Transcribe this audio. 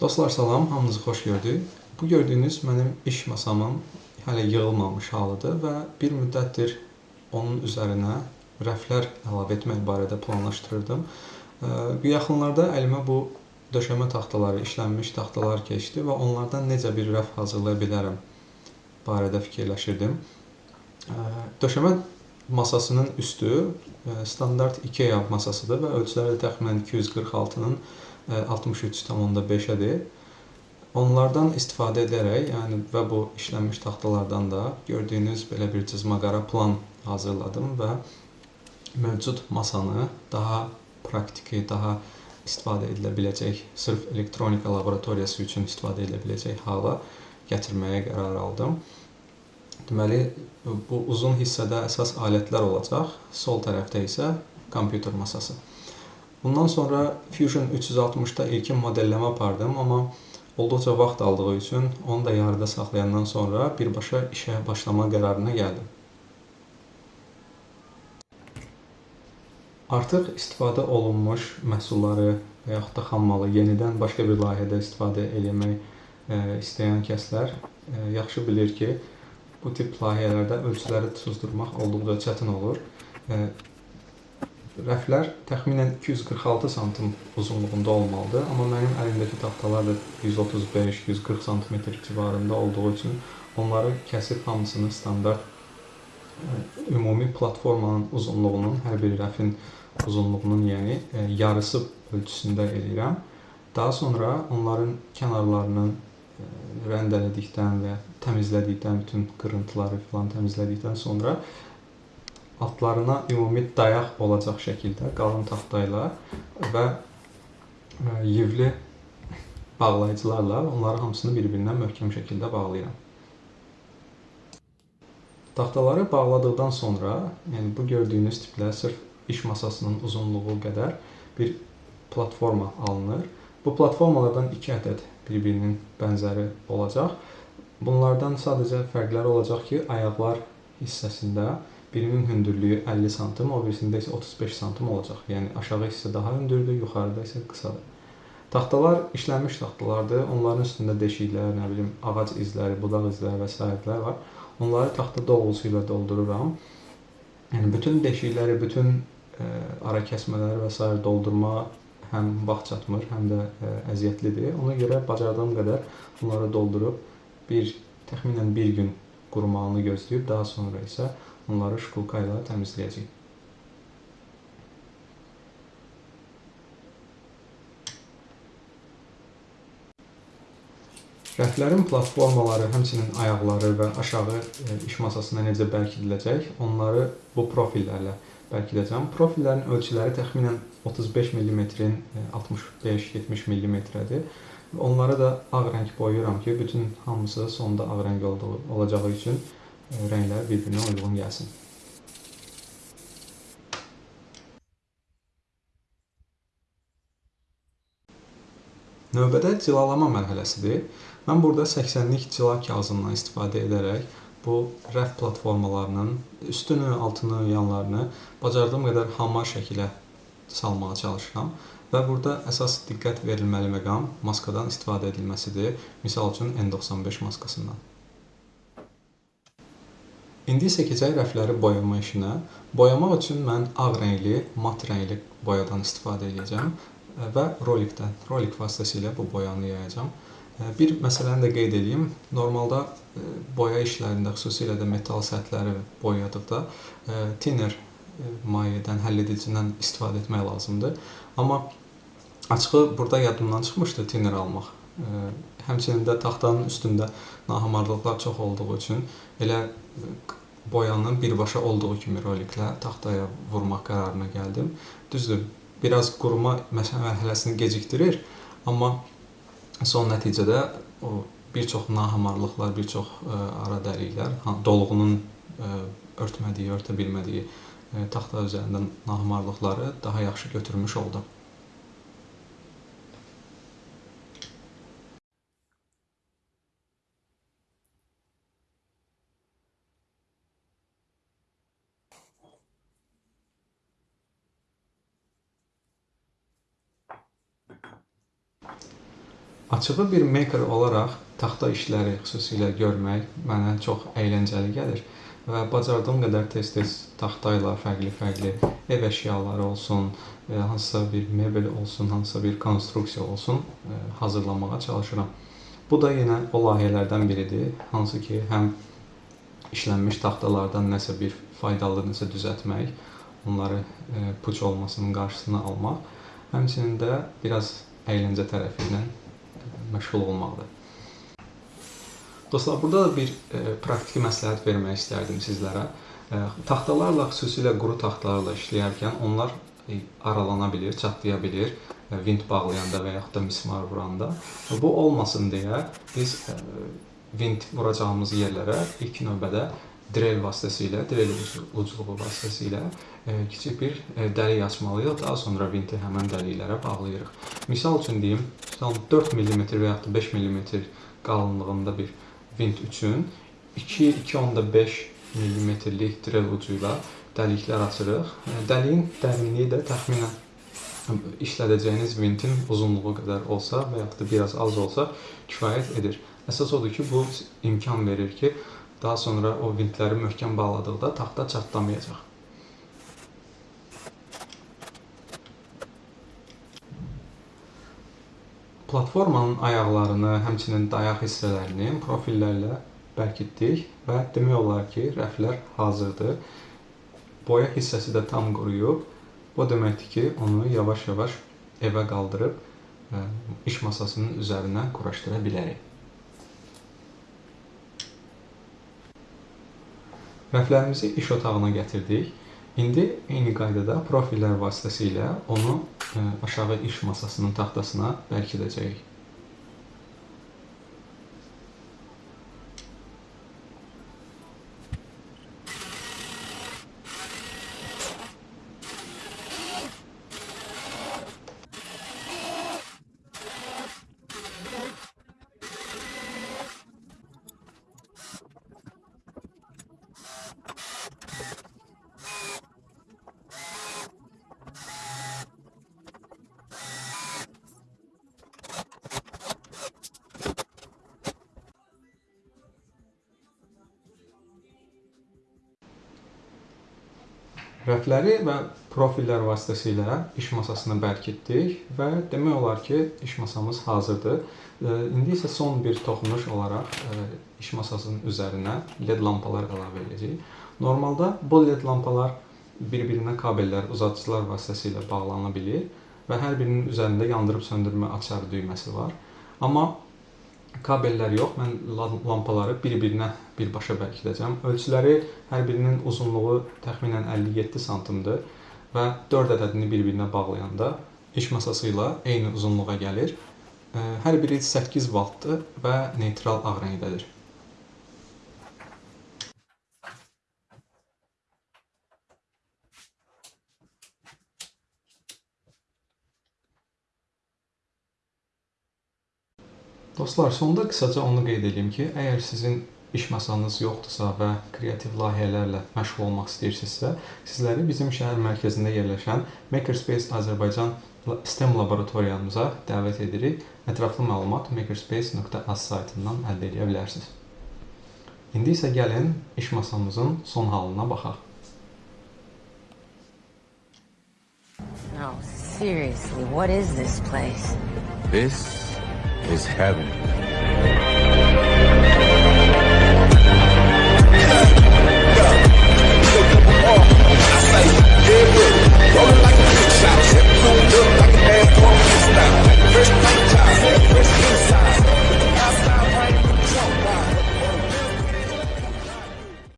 Dostlar salam, hamınızı xoş gördük. Bu gördüyünüz mənim iş masamın hələ yığılmamış halıdır və bir müddətdir onun üzərinə rəflər əlavə etmək barədə planlaşdırırdım. Yaxınlarda əlimə bu döşəmə taxtaları, işlənmiş taxtalar keçdi və onlardan necə bir rəf hazırlaya bilərəm barədə fikirləşirdim. Döşəmə masasının üstü standart IKEA masasıdır və ölçüləri təxminən 246-nın 63,5-ədir. Onlardan istifadə edərək, yəni və bu işlənmiş taxtalardan da gördüyünüz belə bir cızma-qara plan hazırladım və mövcud masanı daha praktiki, daha istifadə edilə biləcək, sırf elektronika laboratoriyası üçün istifadə edilə biləcək hala gətirməyə qərar aldım. Deməli, bu uzun hissədə əsas alətlər olacaq, sol tərəfdə isə kompüter masası. Bundan sonra Fusion 360-da ilkin modelləmə apardım, amma olduqca vaxt aldığı üçün onu da yarıda saxlayandan sonra birbaşa işə başlama qərarına gəldim. Artıq istifadə olunmuş məhsulları və yaxud da xam malı yenidən başqa bir layihədə istifadə eləmək e, istəyən kəslər e, yaxşı bilir ki, bu tip layihələrdə ölçüləri tuzdurmaq olduqca çətin olur. E, Rəflər təxminən 246 sm uzunluğunda olmalıdır, amma mənim əlimdəki taxtalar da 135-140 sm civarında olduğu üçün onları kəsib hamısını standart e, ümumi platformanın uzunluğunun, hər bir rəfin uzunluğunun, yəni e, yarısı ölçüsündə eləyirəm. Daha sonra onların kənarlarını rəndələdikdən və təmizlədikdən, bütün qırıntıları filan təmizlədikdən sonra altlarına ümumi dayaq olacaq şəkildə qalın taxta ilə və e, yivli bağlayıcılarla onları hamısını bir-birindən möhkəm şəkildə bağlayıram. Taxtaları bağladıqdan sonra, yəni bu gördüyünüz tiplə sırf iş masasının uzunluğu qədər bir platforma alınır. Bu platformalardan 2 ədəd bir-birinin bənzəri olacaq. Bunlardan sadəcə fərqləri olacaq ki, ayaqlar hissəsində Birinin hündürlüyü 50 sm, o birisində isə 35 sm olacaq. Yəni aşağı hissə daha hündürdür, yuxarıda isə qısadır. Taxtalar işlənmiş taxtalardır. Onların üstündə deşiklər, nə bilim, ağac izləri, budaq izləri və s. var. Onları taxta dolğusu ilə doldururam. Yəni bütün deşikləri, bütün ə, e, ara kəsmələri və s. doldurma həm vaxt çatmır, həm də e, əziyyətlidir. Ona görə bacardığım qədər bunları doldurub bir təxminən 1 gün qurumağını gözləyib daha sonra isə Onları şkulka ilə təmizləyəcəyik. Rəflərin platformaları, həmçinin ayaqları və aşağı e, iş masasına necə bərkidiləcək, onları bu profillərlə bərkidəcəm. Profillərin ölçüləri təxminən 35 mm-in 65-70 mm-dir. Onları da ağ rəng boyayıram ki, bütün hamısı sonda ağ rəng olduğu olacağı üçün rənglər bir-birinə uyğun gəlsin. Növbədə cilalama mərhələsidir. Mən burada 80-lik cila kağızından istifadə edərək bu rəf platformalarının üstünü, altını, yanlarını bacardığım qədər hamar şəkilə salmağa çalışıram və burada əsas diqqət verilməli məqam maskadan istifadə edilməsidir. Misal üçün N95 maskasından. İndi isə keçək rəfləri boyama işinə. Boyamaq üçün mən ağ rəngli, mat rəngli boyadan istifadə edəcəm və rolikdən, rolik vasitəsilə bu boyanı yayacam. Bir məsələni də qeyd edeyim. Normalda e, boya işlərində, xüsusilə də metal səthləri boyadıqda e, thinner e, mayedən, həll edicidən istifadə etmək lazımdır. Amma açığı burada yadımdan çıxmışdı thinner almaq. Həmçinin də taxtanın üstündə nahamarlıqlar çox olduğu üçün elə boyanın birbaşa olduğu kimi roliklə taxtaya vurmaq qərarına gəldim. Düzdür, biraz quruma mərhələsini gecikdirir, amma son nəticədə o bir çox nahamarlıqlar, bir çox ə, ara dəliklər, dolğunun ə, örtmədiyi, örtə bilmədiyi ə, taxta üzərində nahamarlıqları daha yaxşı götürmüş oldum. Açığı bir maker olaraq taxta işləri xüsusilə görmək mənə çox əyləncəli gəlir və bacardığım qədər tez-tez taxta ilə fərqli-fərqli ev əşyaları olsun, e, hansısa bir mebel olsun, hansısa bir konstruksiya olsun e, hazırlamağa çalışıram. Bu da yenə o layihələrdən biridir, hansı ki, həm işlənmiş taxtalardan nəsə bir faydalı nəsə düzəltmək, onları e, puç olmasının qarşısını almaq, həmçinin də biraz əyləncə tərəfi ilə məşğul olmaqdır. Dostlar, burada da bir e, praktiki məsləhət vermək istərdim sizlərə. E, taxtalarla, xüsusilə quru taxtalarla işləyərkən onlar e, aralana bilir, çatlaya bilir, e, vint bağlayanda və yaxud da mismar vuranda. Bu olmasın deyə biz e, vint vuracağımız yerlərə ilk növbədə drel vasitəsilə, drel ucluğu vasitəsilə e, kiçik bir e, dəlik açmalıyıq. Daha sonra vinti həmin dəliklərə bağlayırıq. Misal üçün deyim, 4 mm və yaxud da 5 mm qalınlığında bir vint üçün 2-2.5 mm-lik drel ucu ilə dəliklər açırıq. Dəliyin dərinliyi də təxminən işlədəcəyiniz vintin uzunluğu qədər olsa və yaxud da biraz az olsa kifayət edir. Əsas odur ki, bu imkan verir ki, daha sonra o vintləri möhkəm bağladıqda taxta çatlamayacaq. Platformanın ayaqlarını, həmçinin dayaq hissələrini profillərlə bərkitdik və demək olar ki, rəflər hazırdır. Boya hissəsi də tam quruyub. Bu deməkdir ki, onu yavaş-yavaş evə qaldırıb ə, iş masasının üzərinə quraşdıra bilərik. Rəflərimizi iş otağına gətirdik. İndi eyni qaydada profillər vasitəsilə onu e, aşağı iş masasının taxtasına bərkidəcəyik. Rəfləri və profillər vasitəsilə iş masasını bərkitdik və demək olar ki, iş masamız hazırdır. İndi isə son bir toxunuş olaraq iş masasının üzərinə LED lampalar əlavə edəcəyik. Normalda bu LED lampalar bir-birinə kabellər, uzadıcılar vasitəsilə bağlana bilir və hər birinin üzərində yandırıb söndürmə açarı düyməsi var. Amma kabellər yox. Mən lampaları bir-birinə birbaşa bərkidəcəm. Ölçüləri hər birinin uzunluğu təxminən 57 sm-dır və 4 ədədini bir-birinə bağlayanda iş masası ilə eyni uzunluğa gəlir. Hər biri 8 voltdur və neytral ağ rəngdədir. Dostlar, sonda qısaca onu qeyd edeyim ki, əgər sizin iş masanız yoxdursa və kreativ layihələrlə məşğul olmaq istəyirsinizsə, sizləri bizim şəhər mərkəzində yerləşən Makerspace Azərbaycan STEM laboratoriyamıza dəvət edirik. Ətraflı məlumat makerspace.az saytından əldə edə bilərsiniz. İndi isə gəlin iş masamızın son halına baxaq. No, seriously, what is this place? This is heaven.